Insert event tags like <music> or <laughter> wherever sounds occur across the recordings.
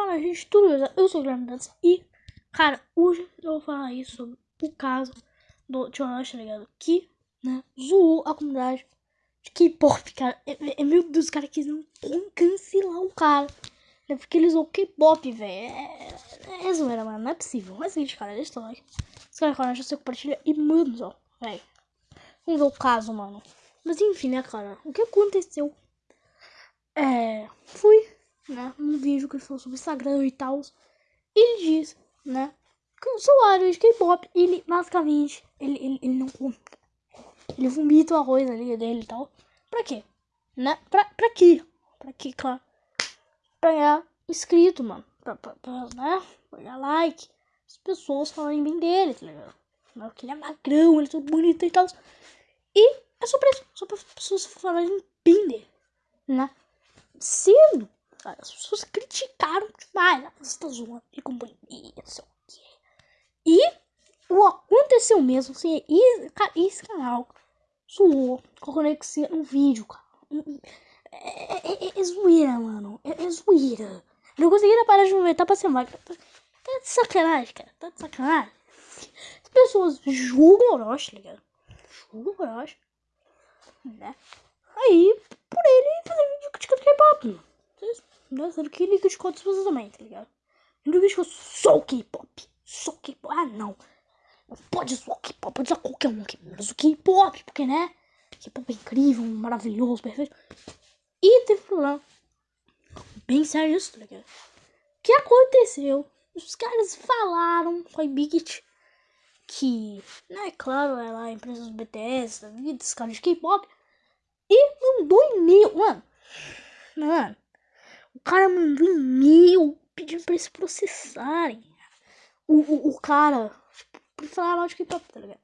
fala, gente, tudo beleza? Eu sou o Guilherme Dantas e, cara, hoje eu vou falar aí sobre o caso do Jonas, tá ligado? Que, né, zoou a comunidade de K-pop, cara. É, é, é, meu Deus, os caras quiseram cancelar o cara. Né, porque eles zoou K-pop, velho. É, é, é zoeira, mano. Não é possível. Mas é seguinte, cara, deixa o like. Se cara, cara, você compartilha e manda, ó, velho. Vamos ver o caso, mano. Mas enfim, né, cara? O que aconteceu? É. Um vídeo que ele falou sobre Instagram e tal. Ele diz, né, que o usuário de K-pop, ele basicamente, ele, ele, ele não. Ele vomita o arroz ali dele e tal. Pra quê? Né? Pra, pra quê? Pra quê, claro? Pra ganhar inscrito, mano. Pra, pra, pra, né? Pra ganhar like. As pessoas falarem bem dele, tá ligado? Porque ele é magrão, ele é todo bonito e tal. E é só pra isso. Só pra pessoas falarem bem dele, né? Sendo as pessoas criticaram demais. Ah, você tá zoando de companhia, sei o quê. E o aconteceu mesmo. Assim, e, cara, esse canal zoou com conexão no vídeo, cara. É, é, é, é zoeira, mano. É, é zoeira. Não conseguiram parar de movimentar pra ser máquina. Tá, tá de sacanagem, cara. Tá de sacanagem. As pessoas julgam o Orochi, tá ligado? Julgam o Orochi. Né? Aí, por ele fazer vídeo criticando K-pop, mano. Sendo que criticou outras pessoas também, tá ligado? Ele criticou só K-pop. Só K-pop. Ah, não. Não pode o K-pop, pode usar qualquer um aqui. Mas o K-pop, porque, né? K-pop é incrível, maravilhoso, perfeito. E teve problema. Bem sério isso, tá ligado? O que aconteceu? Os caras falaram, foi Bigit, que, né, claro, é lá a empresa dos BTS, da vida, os caras de K-pop. E mandou e-mail, mano. Mano, o cara mandou e-mail pedindo pra eles processarem. O, o, o cara, tipo, falar mal de K-pop, tá ligado?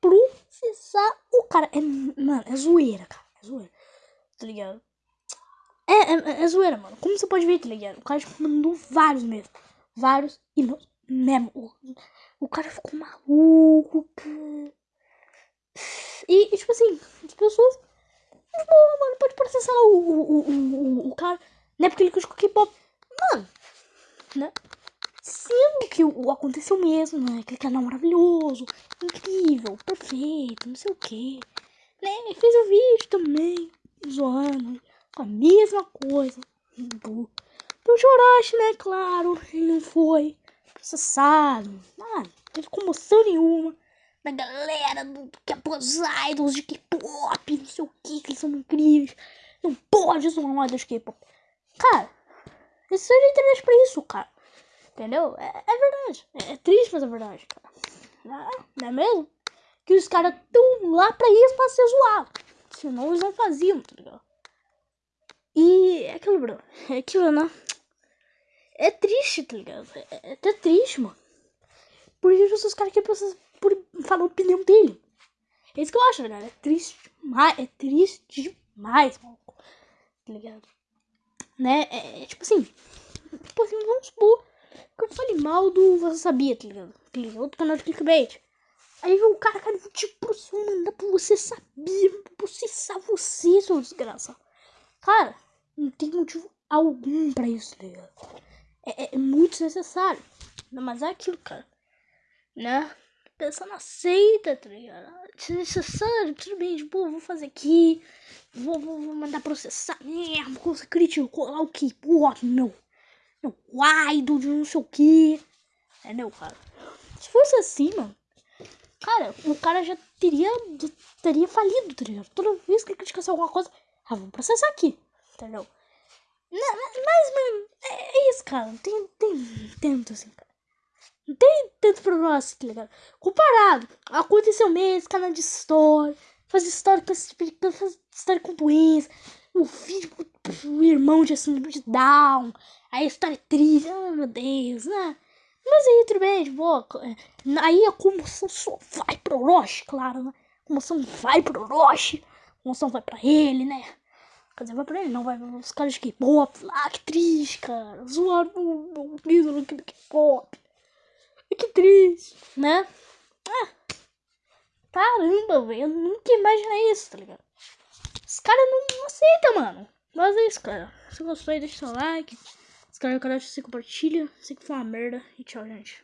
Processar o cara. É, mano, é zoeira, cara. É zoeira. Tá ligado? É, é, é zoeira, mano. Como você pode ver, tá ligado? O cara tipo, mandou vários mesmo. Vários e não, mesmo. O, o cara ficou maluco. E, e, tipo assim, as pessoas. Boa, mano, pode processar o, o, o, o, o cara. Não é porque ele criticou K-pop. Mano, né? Sendo que o, aconteceu mesmo, né? Aquele canal maravilhoso, incrível, perfeito, não sei o que. Né? Ele fez o vídeo também, zoando, com a mesma coisa. Do, do Joroshi, né? Claro, ele não foi processado. Não teve comoção nenhuma da galera do K-pop idols de K-pop, não sei o que, que eles são incríveis. Não pode zoar dos K-pop. Cara, isso é internet pra isso, cara. Entendeu? É, é verdade. É, é, triste, mas é verdade, cara. Não é, não é mesmo? Que os caras estão lá pra isso, pra ser zoado. Senão eles não faziam, tá ligado? E é aquilo, bro. É aquilo, né? É triste, tá ligado? É, é até triste, mano. Porque os caras querem processar por falar a opinião dele. É isso que eu acho, tá ligado? É triste demais. É triste demais, mano. Tá ligado? Né? É, é, tipo assim, tipo assim, vamos supor que eu falei mal do Você Sabia, tá ligado? Outro canal de clickbait. Aí o cara, cara, tipo, mandar pra você sabia, processar você, seu desgraça. Cara, não tem motivo algum pra isso, tá ligado? É, é, é muito desnecessário. Mas é aquilo, cara. Né? Pensando aceita, tá ligado? Desnecessário, tudo bem, tipo, vou fazer aqui. Vou, vou, vou mandar processar mesmo. Você criticou lá o que? Pô, não. Meu idol de não sei o que. Entendeu, cara? Se fosse assim, mano. Cara, o cara já teria, já teria falido, tá ligado? Toda vez que ele criticasse alguma coisa, ah, vamos processar aqui. Entendeu? Não, mas, mano, é, é isso, cara. Não tem, tem tanto assim, cara. Não tem tanto problema assim, tá ligado? Comparado, aconteceu mesmo, canal de história fazer história com esse história com doença, o filho, o irmão de síndrome de Down, a história é triste, oh meu Deus, né? Mas aí tudo bem, de boa. Aí a comoção só vai pro Orochi, claro, né? A comoção vai pro Orochi, a comoção vai pra ele, né? Quer dizer, vai pra ele, não vai os caras de K-pop. Ah, que triste, cara. Zoaram o ídolo do K-pop. <laughs> Que triste, né? Ah, Caramba, velho. Eu nunca imaginei isso, tá ligado? Os caras não, não aceitam, mano. Mas é isso, cara. Se gostou, deixa seu like. inscreve no canal, você compartilha. Sei que foi uma merda. E tchau, gente.